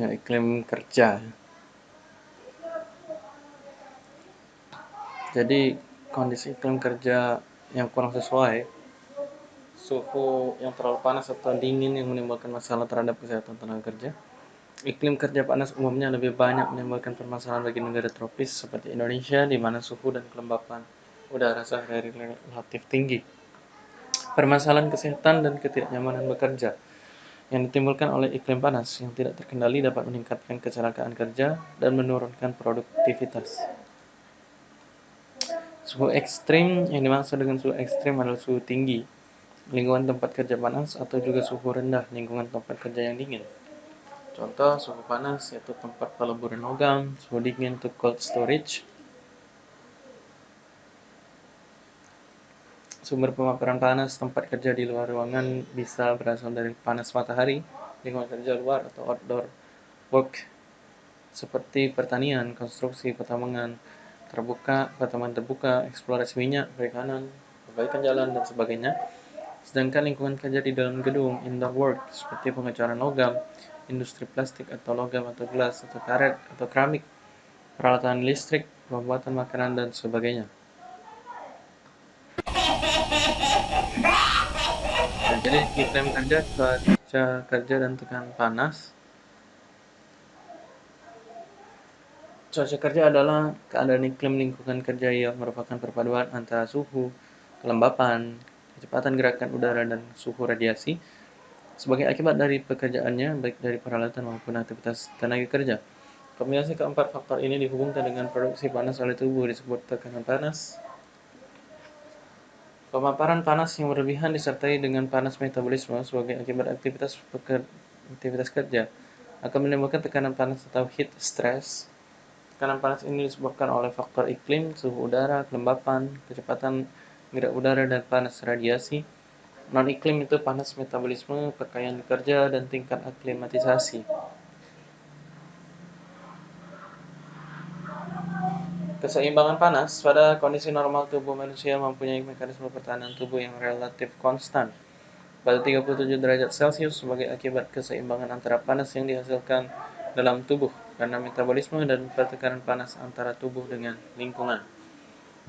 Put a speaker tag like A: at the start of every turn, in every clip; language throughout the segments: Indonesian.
A: ya, iklim kerja. Jadi kondisi iklim kerja yang kurang sesuai, suhu yang terlalu panas atau dingin yang menimbulkan masalah terhadap kesehatan tenaga kerja. Iklim kerja panas umumnya lebih banyak menimbulkan permasalahan bagi negara tropis seperti Indonesia di mana suhu dan kelembapan udara sehari-hari relatif tinggi. Permasalahan kesehatan dan ketidaknyamanan bekerja yang ditimbulkan oleh iklim panas yang tidak terkendali dapat meningkatkan kecelakaan kerja dan menurunkan produktivitas. Suhu ekstrim yang dimaksud dengan suhu ekstrim adalah suhu tinggi, lingkungan tempat kerja panas, atau juga suhu rendah, lingkungan tempat kerja yang dingin. Contoh suhu panas yaitu tempat peleburan logam, suhu dingin untuk cold storage, Sumber pemaparan panas tempat kerja di luar ruangan bisa berasal dari panas matahari, lingkungan kerja luar atau outdoor work seperti pertanian, konstruksi, pertambangan terbuka, pertambangan terbuka, eksplorasi minyak, perikanan, perbaikan jalan, dan sebagainya. Sedangkan lingkungan kerja di dalam gedung, indoor work, seperti pengecoran logam, industri plastik atau logam atau gelas atau karet atau keramik, peralatan listrik, pembuatan makanan, dan sebagainya. Jadi iklim kerja cuaca kerja dan tekanan panas. Cuaca kerja adalah keadaan iklim lingkungan kerja yang merupakan perpaduan antara suhu kelembapan kecepatan gerakan udara dan suhu radiasi sebagai akibat dari pekerjaannya baik dari peralatan maupun aktivitas tenaga kerja. Kombinasi keempat faktor ini dihubungkan dengan produksi panas oleh tubuh disebut tekanan panas Pemaparan panas yang berlebihan disertai dengan panas metabolisme sebagai akibat aktivitas aktivitas kerja akan menimbulkan tekanan panas atau heat stress. Tekanan panas ini disebabkan oleh faktor iklim, suhu udara, kelembapan, kecepatan gerak udara, dan panas radiasi. Non-iklim itu panas metabolisme, pakaian kerja, dan tingkat aklimatisasi. Keseimbangan panas pada kondisi normal tubuh manusia mempunyai mekanisme pertahanan tubuh yang relatif konstan pada 37 derajat Celcius sebagai akibat keseimbangan antara panas yang dihasilkan dalam tubuh karena metabolisme dan pertekanan panas antara tubuh dengan lingkungan.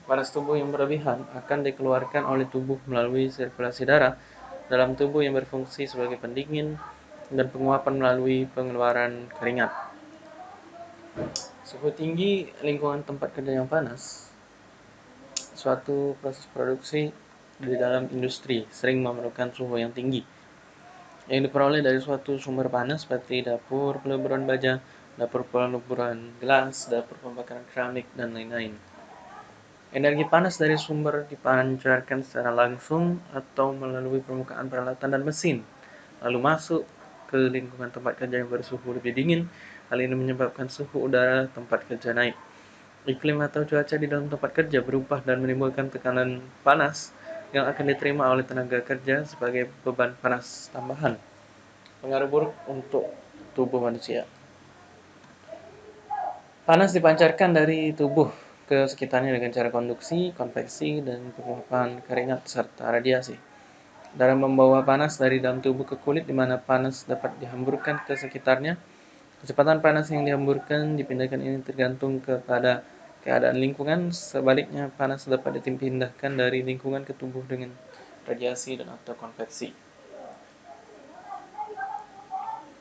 A: Panas tubuh yang berlebihan akan dikeluarkan oleh tubuh melalui sirkulasi darah dalam tubuh yang berfungsi sebagai pendingin dan penguapan melalui pengeluaran keringat. Suhu tinggi lingkungan tempat kerja yang panas, suatu proses produksi di dalam industri sering memerlukan suhu yang tinggi yang diperoleh dari suatu sumber panas seperti dapur peleburan baja, dapur peleburan gelas, dapur pembakaran keramik, dan lain-lain. Energi panas dari sumber dipancarkan secara langsung atau melalui permukaan peralatan dan mesin, lalu masuk ke lingkungan tempat kerja yang bersuhu lebih dingin Hal ini menyebabkan suhu udara tempat kerja naik. Iklim atau cuaca di dalam tempat kerja berubah dan menimbulkan tekanan panas yang akan diterima oleh tenaga kerja sebagai beban panas tambahan. Pengaruh buruk untuk tubuh manusia. Panas dipancarkan dari tubuh ke sekitarnya dengan cara konduksi, konveksi, dan penguapan keringat serta radiasi. Dalam membawa panas dari dalam tubuh ke kulit di mana panas dapat dihamburkan ke sekitarnya, Kecepatan panas yang dihamburkan dipindahkan ini tergantung kepada keadaan lingkungan. Sebaliknya, panas dapat dipindahkan dari lingkungan ke tubuh dengan radiasi dan atau konveksi.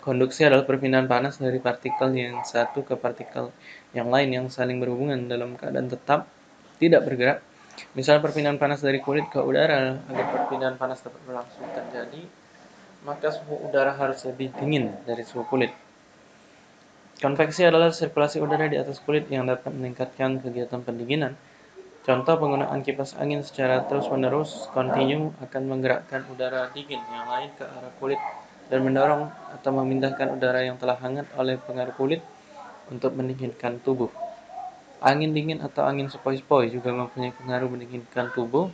A: Konduksi adalah perpindahan panas dari partikel yang satu ke partikel yang lain yang saling berhubungan dalam keadaan tetap, tidak bergerak. Misal perpindahan panas dari kulit ke udara, agar perpindahan panas dapat berlangsung terjadi, maka suhu udara harus lebih dingin dari suhu kulit. Konveksi adalah sirkulasi udara di atas kulit yang dapat meningkatkan kegiatan pendinginan. Contoh penggunaan kipas angin secara terus-menerus kontinu akan menggerakkan udara dingin yang lain ke arah kulit dan mendorong atau memindahkan udara yang telah hangat oleh pengaruh kulit untuk mendinginkan tubuh. Angin dingin atau angin sepoi-sepoi juga mempunyai pengaruh mendinginkan tubuh.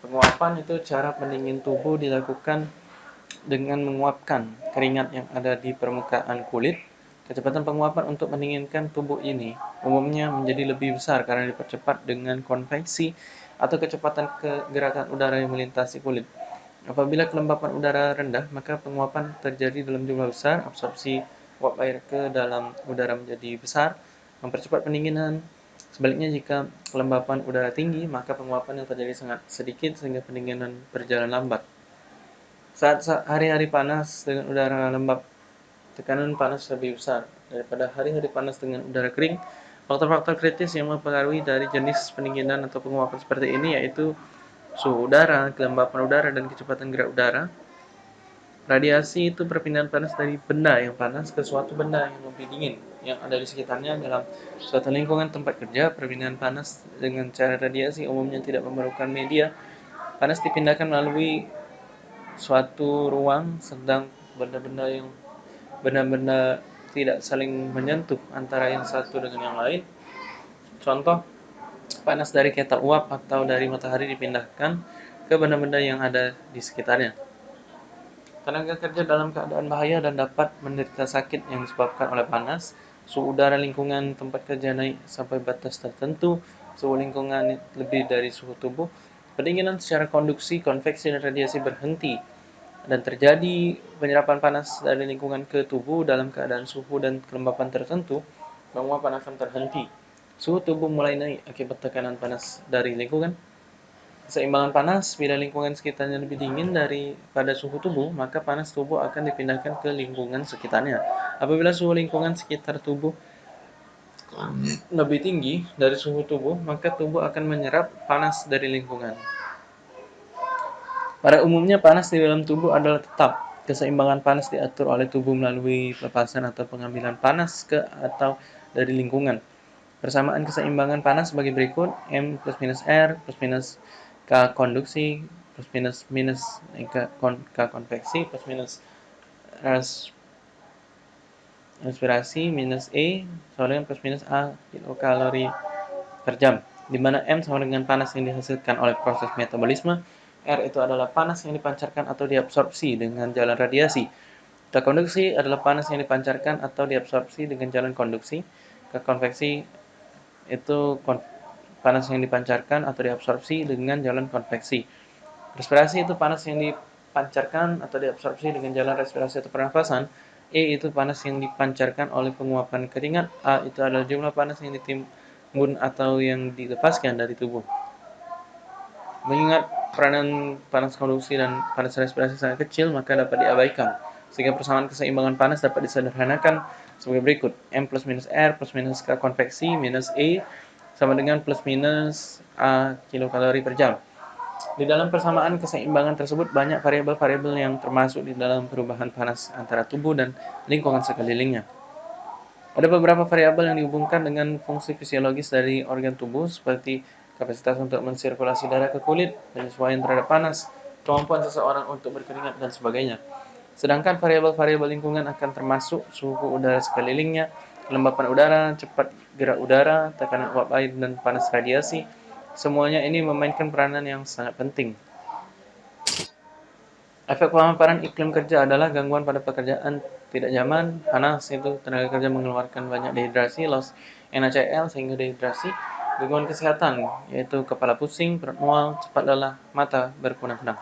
A: Penguapan itu cara pendingin tubuh dilakukan dengan menguapkan keringat yang ada di permukaan kulit Kecepatan penguapan untuk mendinginkan tubuh ini umumnya menjadi lebih besar karena dipercepat dengan konveksi atau kecepatan kegerakan udara yang melintasi kulit. Apabila kelembapan udara rendah, maka penguapan terjadi dalam jumlah besar, absorpsi uap air ke dalam udara menjadi besar, mempercepat pendinginan. Sebaliknya jika kelembapan udara tinggi, maka penguapan yang terjadi sangat sedikit sehingga pendinginan berjalan lambat. Saat hari-hari panas dengan udara lembab, tekanan panas lebih besar daripada hari-hari panas dengan udara kering. Faktor-faktor kritis yang mempengaruhi dari jenis pendinginan atau penguapan seperti ini yaitu suhu udara, kelembapan udara, dan kecepatan gerak udara. Radiasi itu perpindahan panas dari benda yang panas ke suatu benda yang lebih dingin yang ada di sekitarnya dalam suatu lingkungan tempat kerja. Perpindahan panas dengan cara radiasi umumnya tidak memerlukan media. Panas dipindahkan melalui suatu ruang sedang benda-benda yang benda-benda tidak saling menyentuh antara yang satu dengan yang lain. Contoh, panas dari ketel uap atau dari matahari dipindahkan ke benda-benda yang ada di sekitarnya. Tenaga kerja dalam keadaan bahaya dan dapat menderita sakit yang disebabkan oleh panas. Suhu udara lingkungan tempat kerja naik sampai batas tertentu. Suhu lingkungan lebih dari suhu tubuh. Pendinginan secara konduksi, konveksi, dan radiasi berhenti. Dan terjadi penyerapan panas dari lingkungan ke tubuh dalam keadaan suhu dan kelembapan tertentu, penguapan akan terhenti. Suhu tubuh mulai naik akibat tekanan panas dari lingkungan Keseimbangan panas, bila lingkungan sekitarnya lebih dingin daripada suhu tubuh, maka panas tubuh akan dipindahkan ke lingkungan sekitarnya. Apabila suhu lingkungan sekitar tubuh lebih tinggi dari suhu tubuh, maka tubuh akan menyerap panas dari lingkungan. Pada umumnya, panas di dalam tubuh adalah tetap. Keseimbangan panas diatur oleh tubuh melalui pelepasan atau pengambilan panas ke atau dari lingkungan. Persamaan keseimbangan panas sebagai berikut, M plus minus R plus minus K konduksi plus minus minus K, kon, K konveksi plus minus res, respirasi minus E sama dengan plus minus A kilokalori per jam di mana M sama dengan panas yang dihasilkan oleh proses metabolisme R itu adalah panas yang dipancarkan atau diabsorpsi dengan jalan radiasi K konduksi adalah panas yang dipancarkan atau diabsorpsi dengan jalan konduksi K konveksi itu kon panas yang dipancarkan atau diabsorpsi dengan jalan konveksi. Respirasi itu panas yang dipancarkan atau diabsorpsi dengan jalan respirasi atau pernafasan. E itu panas yang dipancarkan oleh penguapan keringat. A itu adalah jumlah panas yang ditimbun atau yang dilepaskan dari tubuh. Mengingat peranan panas konduksi dan panas respirasi sangat kecil, maka dapat diabaikan. Sehingga persamaan keseimbangan panas dapat disederhanakan sebagai berikut. M plus minus R plus minus K konveksi minus E sama dengan plus minus A kilokalori per jam. Di dalam persamaan keseimbangan tersebut banyak variabel-variabel yang termasuk di dalam perubahan panas antara tubuh dan lingkungan sekelilingnya. Ada beberapa variabel yang dihubungkan dengan fungsi fisiologis dari organ tubuh seperti kapasitas untuk mensirkulasi darah ke kulit, penyesuaian terhadap panas, kemampuan seseorang untuk berkeringat, dan sebagainya. Sedangkan variabel-variabel lingkungan akan termasuk suhu udara sekelilingnya, kelembapan udara, cepat gerak udara, tekanan uap air, dan panas radiasi. Semuanya ini memainkan peranan yang sangat penting. Efek pemaparan iklim kerja adalah gangguan pada pekerjaan tidak nyaman, panas itu tenaga kerja mengeluarkan banyak dehidrasi, loss NaCl sehingga dehidrasi, gangguan kesehatan yaitu kepala pusing, perut mual, cepat lelah, mata berkunang-kunang.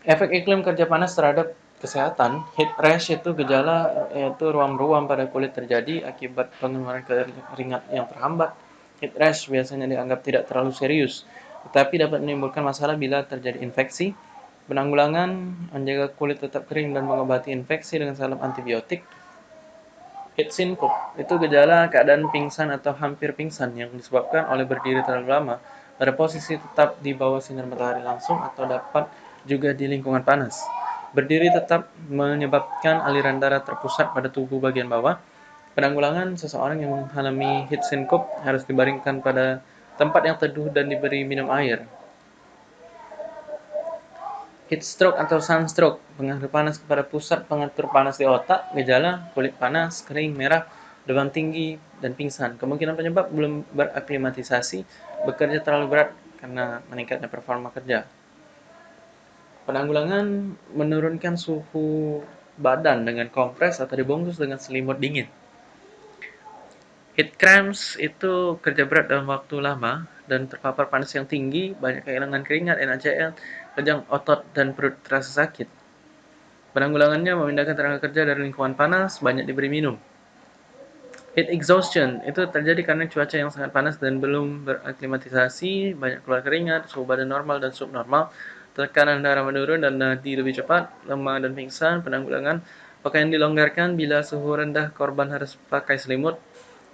A: Efek iklim kerja panas terhadap kesehatan, heat rash itu gejala yaitu ruam-ruam pada kulit terjadi akibat pengeluaran keringat yang terhambat. Heat rash biasanya dianggap tidak terlalu serius, tetapi dapat menimbulkan masalah bila terjadi infeksi. Penanggulangan menjaga kulit tetap kering dan mengobati infeksi dengan salam antibiotik. Heat syncope itu gejala keadaan pingsan atau hampir pingsan yang disebabkan oleh berdiri terlalu lama pada posisi tetap di bawah sinar matahari langsung atau dapat juga di lingkungan panas. Berdiri tetap menyebabkan aliran darah terpusat pada tubuh bagian bawah. Penanggulangan seseorang yang mengalami heat syncope harus dibaringkan pada tempat yang teduh dan diberi minum air. Heat stroke atau sunstroke, pengaruh panas kepada pusat pengatur panas di otak, gejala, kulit panas, kering, merah, demam tinggi, dan pingsan. Kemungkinan penyebab belum beraklimatisasi, bekerja terlalu berat karena meningkatnya performa kerja. Penanggulangan menurunkan suhu badan dengan kompres atau dibungkus dengan selimut dingin. Heat cramps itu kerja berat dalam waktu lama dan terpapar panas yang tinggi, banyak kehilangan keringat, NaCl, kejang otot, dan perut terasa sakit. Penanggulangannya memindahkan tenaga kerja dari lingkungan panas, banyak diberi minum. Heat exhaustion itu terjadi karena cuaca yang sangat panas dan belum beraklimatisasi, banyak keluar keringat, suhu badan normal dan subnormal, tekanan darah menurun dan nadi lebih cepat, lemah dan pingsan, penanggulangan, pakaian dilonggarkan bila suhu rendah korban harus pakai selimut,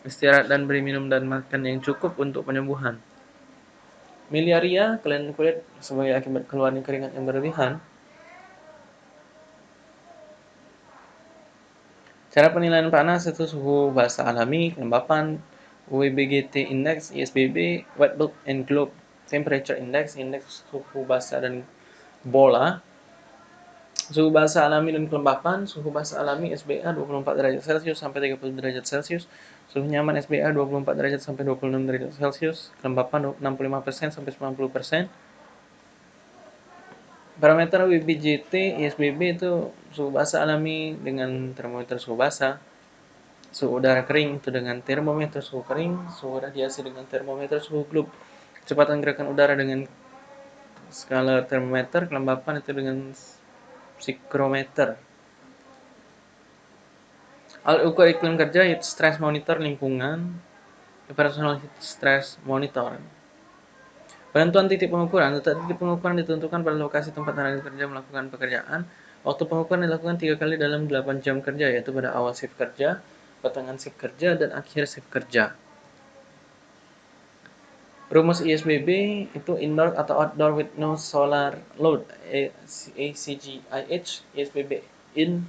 A: istirahat dan beri minum dan makan yang cukup untuk penyembuhan. Miliaria, kelainan kulit sebagai akibat keluarnya keringat yang berlebihan, Cara penilaian panas itu suhu basa alami, kelembapan, WBGT index, ISBB, wet bulb and globe temperature index, indeks suhu basa dan bola. Suhu basa alami dan kelembapan, suhu basa alami SBA 24 derajat Celcius sampai 30 derajat Celcius, suhu nyaman SBA 24 derajat sampai 26 derajat Celcius, kelembapan 65% sampai 90%. Parameter WBGT ISBB itu suhu basa alami dengan termometer suhu basa, suhu udara kering itu dengan termometer suhu kering, suhu radiasi dengan termometer suhu globe, kecepatan gerakan udara dengan skala termometer, kelembapan itu dengan psikrometer. Alat ukur iklim kerja itu stress monitor lingkungan, personal stress monitor. Penentuan titik pengukuran. Titik pengukuran ditentukan pada lokasi tempat tenaga kerja melakukan pekerjaan. Waktu pengukuran dilakukan tiga kali dalam 8 jam kerja, yaitu pada awal shift kerja, pertengahan shift kerja, dan akhir shift kerja. Rumus ISBB itu indoor atau outdoor with no solar load ACGIH ISBB in.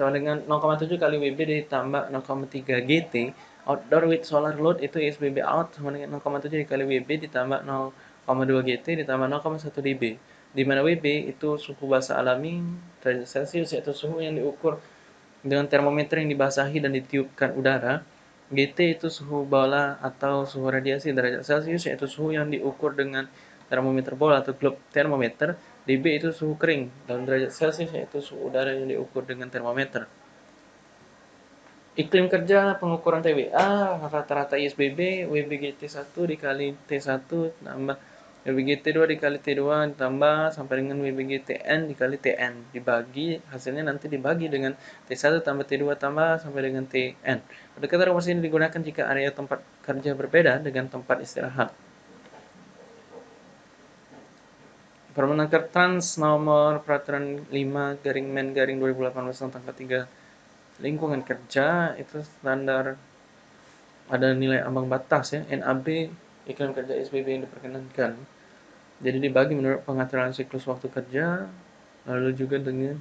A: Sama dengan 0,7 kali WB ditambah 0,3 GT outdoor with solar load itu ISBB out sama dengan 0,7 dikali WB ditambah 0,2 GT ditambah 0,1 dB. Di mana WB itu suhu basa alami derajat Celcius yaitu suhu yang diukur dengan termometer yang dibasahi dan ditiupkan udara GT itu suhu bola atau suhu radiasi derajat Celcius yaitu suhu yang diukur dengan termometer bola atau globe termometer dB itu suhu kering dalam derajat Celcius yaitu suhu udara yang diukur dengan termometer. Iklim kerja pengukuran TWA rata-rata ISBB WBGT 1 dikali T1 tambah WBGT 2 dikali T2 ditambah sampai dengan WBGTN dikali TN dibagi hasilnya nanti dibagi dengan T1 tambah T2 tambah sampai dengan TN. Pendekatan rumus ini digunakan jika area tempat kerja berbeda dengan tempat istirahat. Permenaker Trans nomor peraturan 5 garing men garing 2018 tanggal 3 lingkungan kerja itu standar ada nilai ambang batas ya NAB iklim kerja SBB yang diperkenankan. Jadi dibagi menurut pengaturan siklus waktu kerja lalu juga dengan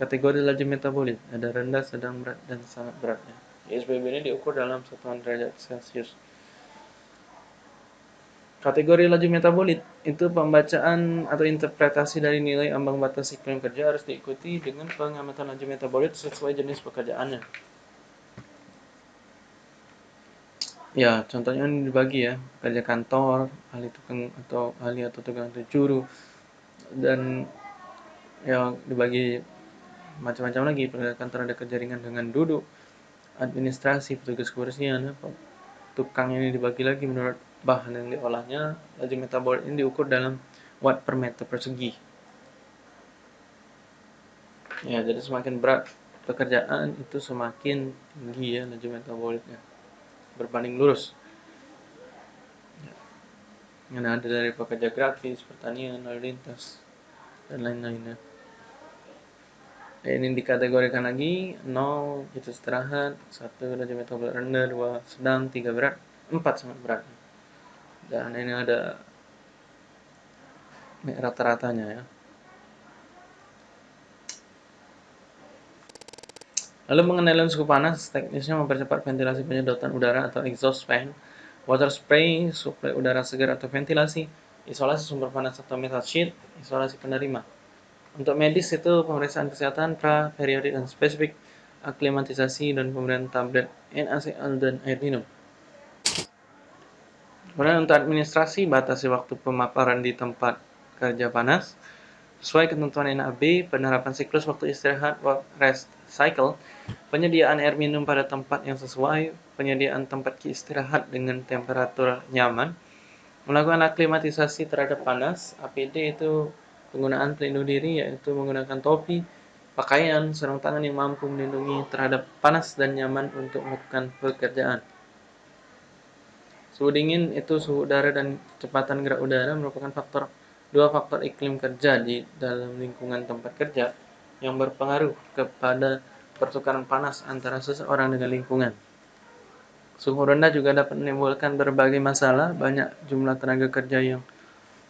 A: kategori laju metabolit. Ada rendah sedang berat dan sangat beratnya. SBB ini diukur dalam satuan derajat celcius Kategori laju metabolit itu pembacaan atau interpretasi dari nilai ambang batas iklim kerja harus diikuti dengan pengamatan laju metabolit sesuai jenis pekerjaannya. Ya, contohnya ini dibagi ya, kerja kantor, ahli tukang atau ahli atau tukang atau juru dan ya dibagi macam-macam lagi. Kerja kantor ada kerja ringan dengan duduk, administrasi, petugas kebersihan, tukang ini dibagi lagi menurut bahan yang diolahnya, laju metabolit ini diukur dalam watt per meter persegi. Ya, jadi semakin berat pekerjaan itu semakin tinggi ya laju metabolitnya berbanding lurus. Ya. Yang ada dari pekerja grafis, pertanian, lalu lintas, dan lain-lainnya. Ini dikategorikan lagi 0 itu istirahat, 1 laju metabolit rendah, 2 sedang, 3 berat, 4 sangat berat dan ini ada rata-ratanya ya Lalu mengenai suhu panas, teknisnya mempercepat ventilasi penyedotan udara atau exhaust fan, water spray, suplai udara segar atau ventilasi, isolasi sumber panas atau metal sheet, isolasi penerima. Untuk medis itu pemeriksaan kesehatan pra, periodik, dan spesifik, aklimatisasi, dan pemberian tablet NaCl dan air minum. Kemudian untuk administrasi, batasi waktu pemaparan di tempat kerja panas. Sesuai ketentuan NAB, penerapan siklus waktu istirahat rest cycle, penyediaan air minum pada tempat yang sesuai, penyediaan tempat istirahat dengan temperatur nyaman, melakukan aklimatisasi terhadap panas, APD itu penggunaan pelindung diri yaitu menggunakan topi, pakaian, sarung tangan yang mampu melindungi terhadap panas dan nyaman untuk melakukan pekerjaan. Suhu dingin itu suhu udara dan kecepatan gerak udara merupakan faktor dua faktor iklim kerja di dalam lingkungan tempat kerja yang berpengaruh kepada pertukaran panas antara seseorang dengan lingkungan. Suhu rendah juga dapat menimbulkan berbagai masalah. Banyak jumlah tenaga kerja yang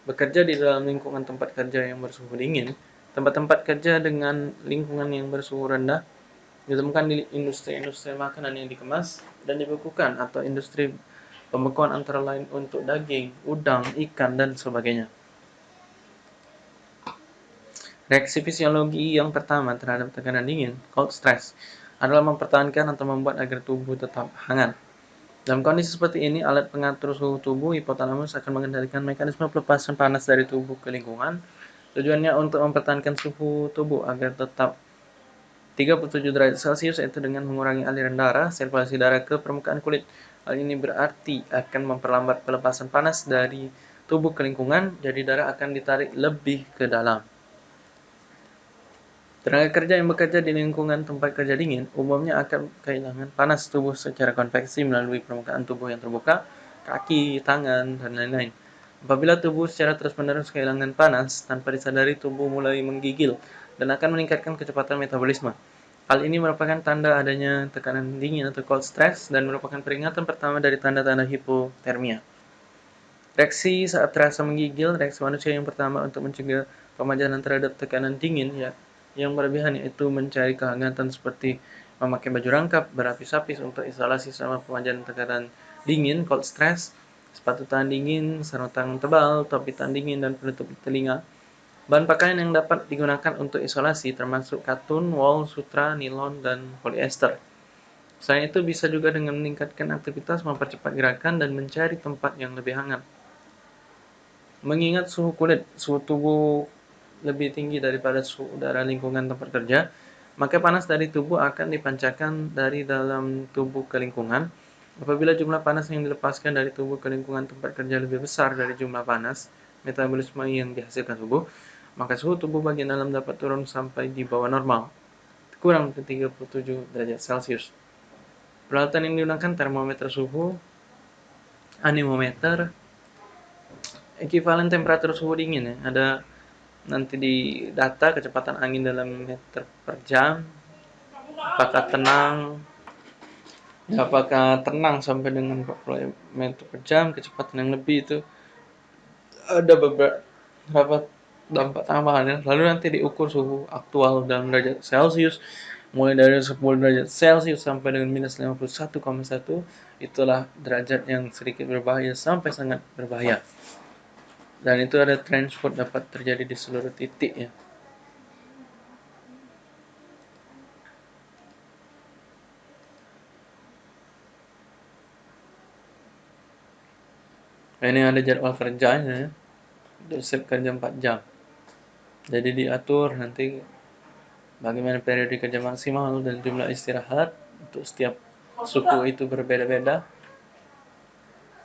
A: bekerja di dalam lingkungan tempat kerja yang bersuhu dingin. Tempat-tempat kerja dengan lingkungan yang bersuhu rendah ditemukan di industri-industri makanan yang dikemas dan dibekukan atau industri Pembekuan antara lain untuk daging, udang, ikan, dan sebagainya. Reaksi fisiologi yang pertama terhadap tekanan dingin, cold stress, adalah mempertahankan atau membuat agar tubuh tetap hangat. Dalam kondisi seperti ini, alat pengatur suhu tubuh hipotalamus akan mengendalikan mekanisme pelepasan panas dari tubuh ke lingkungan. Tujuannya untuk mempertahankan suhu tubuh agar tetap 37 derajat Celcius yaitu dengan mengurangi aliran darah, sirkulasi darah ke permukaan kulit, Hal ini berarti akan memperlambat pelepasan panas dari tubuh ke lingkungan, jadi darah akan ditarik lebih ke dalam. Tenaga kerja yang bekerja di lingkungan tempat kerja dingin umumnya akan kehilangan panas tubuh secara konveksi melalui permukaan tubuh yang terbuka, kaki, tangan, dan lain-lain. Apabila tubuh secara terus-menerus kehilangan panas, tanpa disadari tubuh mulai menggigil dan akan meningkatkan kecepatan metabolisme. Hal ini merupakan tanda adanya tekanan dingin atau cold stress dan merupakan peringatan pertama dari tanda-tanda hipotermia. Reaksi saat terasa menggigil, reaksi manusia yang pertama untuk mencegah pemajanan terhadap tekanan dingin ya yang berlebihan yaitu mencari kehangatan seperti memakai baju rangkap berapis-apis untuk isolasi sama pemajanan tekanan dingin, cold stress, sepatu tahan dingin, sarung tangan tebal, topi tahan dingin, dan penutup telinga Bahan pakaian yang dapat digunakan untuk isolasi termasuk katun, wool, sutra, nilon, dan polyester. Selain itu bisa juga dengan meningkatkan aktivitas, mempercepat gerakan, dan mencari tempat yang lebih hangat. Mengingat suhu kulit, suhu tubuh lebih tinggi daripada suhu udara lingkungan tempat kerja, maka panas dari tubuh akan dipancarkan dari dalam tubuh ke lingkungan. Apabila jumlah panas yang dilepaskan dari tubuh ke lingkungan tempat kerja lebih besar dari jumlah panas metabolisme yang dihasilkan tubuh, maka suhu tubuh bagian dalam dapat turun sampai di bawah normal, kurang ke 37 derajat Celcius. Peralatan yang digunakan termometer suhu, anemometer, ekivalen temperatur suhu dingin ya. Ada nanti di data kecepatan angin dalam meter per jam, apakah tenang, ya, apakah tenang sampai dengan 40 meter per jam, kecepatan yang lebih itu. Ada beberapa dampak tambahan lalu nanti diukur suhu aktual dalam derajat Celcius mulai dari 10 derajat Celcius sampai dengan minus 51,1 itulah derajat yang sedikit berbahaya sampai sangat berbahaya dan itu ada transport dapat terjadi di seluruh titik ya ini ada jadwal kerjanya ya. kerja 4 jam jadi diatur nanti bagaimana periode kerja maksimal dan jumlah istirahat untuk setiap suku itu berbeda-beda.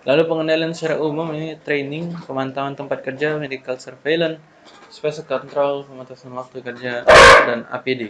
A: Lalu pengendalian secara umum ini training, pemantauan tempat kerja, medical surveillance, special control, pembatasan waktu kerja, dan APD.